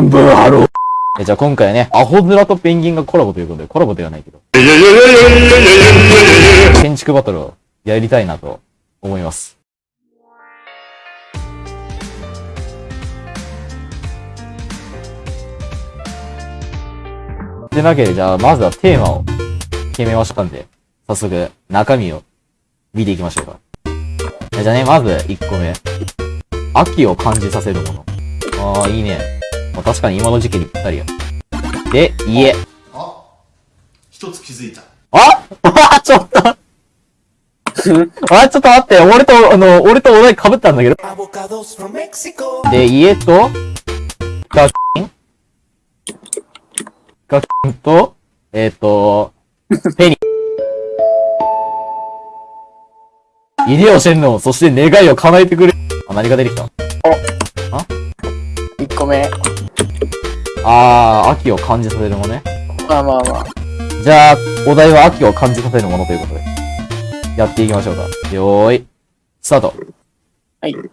ンブンハロー。えじゃあ今回ね、アホ面とペンギンがコラボということで、コラボではないけど。建築バトルをやりたいなと思います。でなわけで、じゃあまずはテーマを決めましたんで、早速中身を見ていきましょうか。じゃあね、まず1個目。秋を感じさせるもの。ああ、いいね。まあ、確かに今の時期にぴったりや。で、家。あ一つ気づいた。あ あちょっと あ、ちょっと待って、俺と、あの、俺とお題被ったんだけど。で、家と、ガキンガキンと、えっ、ー、と、ペニ。入江天皇、そして願いを叶えてくれ。あ、何が出てきたあ1個目。あー、秋を感じさせるものね。まあまあまあ。じゃあ、お題は秋を感じさせるものということで、やっていきましょうか。よーい、スタート。はい。はい。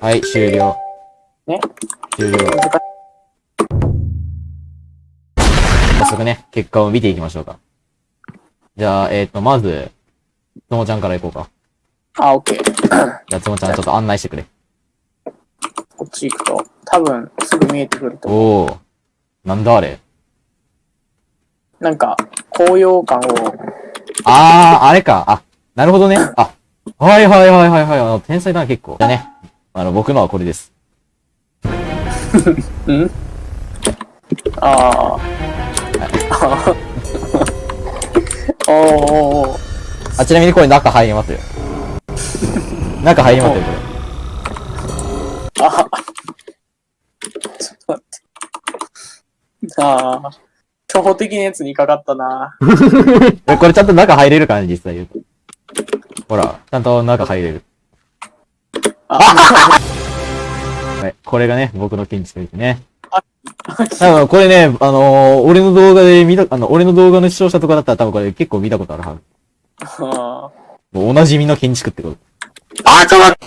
はい、終了。ね終了。早速ね、結果を見ていきましょうか。じゃあ、えっ、ー、と、まず、つもちゃんから行こうか。あ、オッケー。じゃあ、つもちゃんちょっと案内してくれ。こっち行くと、多分、すぐ見えてくると思う。おー。なんだあれなんか、高揚感を。あー、あれか。あ、なるほどね。あ、はいはいはいはいはい。あの、天才だな、結構。じゃあね。あの、僕のはこれです。ん？ああ。おおおあ、ちなみにこれ中入りますよ。中入りますよ、これ。あちょっと待って。ああ。初歩的なやつにかかったな。これちゃんと中入れるかな、実際言うと。ほら、ちゃんと中入れる。はい。これがね、僕の建築ですね。多分これね、あのー、俺の動画で見た、あの、俺の動画の視聴者とかだったら多分これ結構見たことあるはず。もうおなじみの建築ってこと。あー、ちょっと